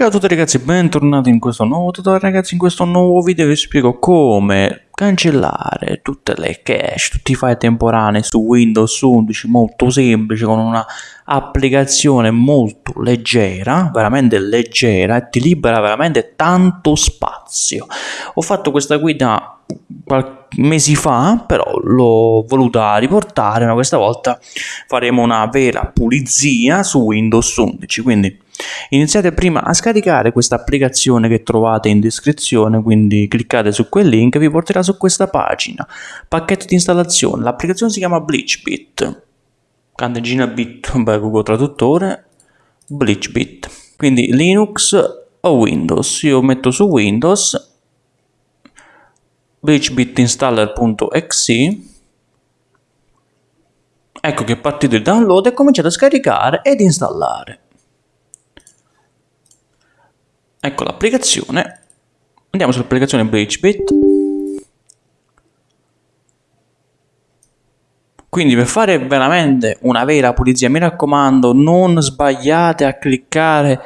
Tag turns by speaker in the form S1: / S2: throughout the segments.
S1: Ciao a tutti ragazzi, bentornati in questo nuovo tutorial ragazzi, in questo nuovo video vi spiego come cancellare tutte le cache, tutti i file temporanei su Windows 11, molto semplice, con una applicazione molto leggera, veramente leggera e ti libera veramente tanto spazio. Ho fatto questa guida mesi fa, però l'ho voluta riportare, ma questa volta faremo una vera pulizia su Windows 11, quindi iniziate prima a scaricare questa applicazione che trovate in descrizione, quindi cliccate su quel link vi porterà su questa pagina. Pacchetto di installazione, l'applicazione si chiama BleachBit, candeggina bit, beh, Google Traduttore, BleachBit, quindi Linux o Windows, io metto su Windows bleachbitinstaller.exe ecco che è partito il download e cominciate a scaricare ed installare ecco l'applicazione. Andiamo sull'applicazione BleachBit quindi per fare veramente una vera pulizia mi raccomando non sbagliate a cliccare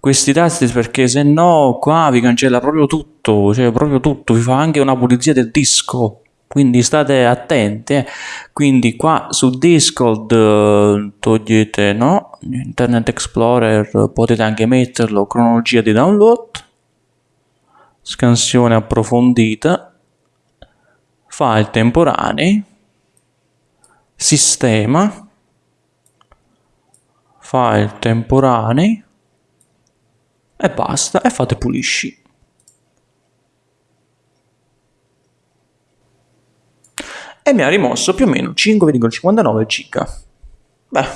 S1: questi tasti perché se no qua vi cancella proprio tutto, cioè proprio tutto, vi fa anche una pulizia del disco, quindi state attenti. Quindi qua su Discord eh, togliete no, Internet Explorer, potete anche metterlo, cronologia di download, scansione approfondita, file temporanei, sistema, file temporanei, e basta e fate pulisci e mi ha rimosso più o meno 5,59 giga beh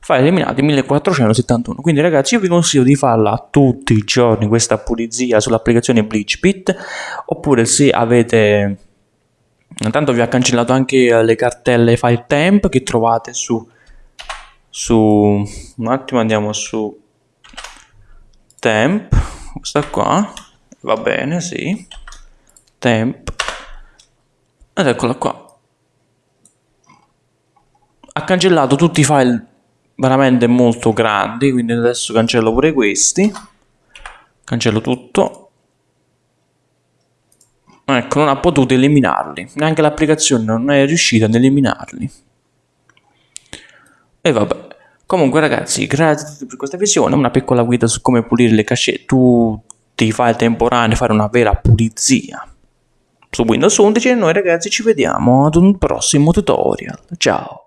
S1: file eliminati 1471 quindi ragazzi io vi consiglio di farla tutti i giorni questa pulizia sull'applicazione BleachBit oppure se avete intanto vi ha cancellato anche le cartelle file temp che trovate su su un attimo andiamo su temp questa qua va bene sì temp ed eccola qua ha cancellato tutti i file veramente molto grandi quindi adesso cancello pure questi. Cancello tutto. Ecco non ha potuto eliminarli. Neanche l'applicazione non è riuscita ad eliminarli. E vabbè. Comunque ragazzi, grazie per questa visione, una piccola guida su come pulire le cachette, tutti i file temporanei, fare una vera pulizia. Su Windows 11 e noi ragazzi ci vediamo ad un prossimo tutorial. Ciao!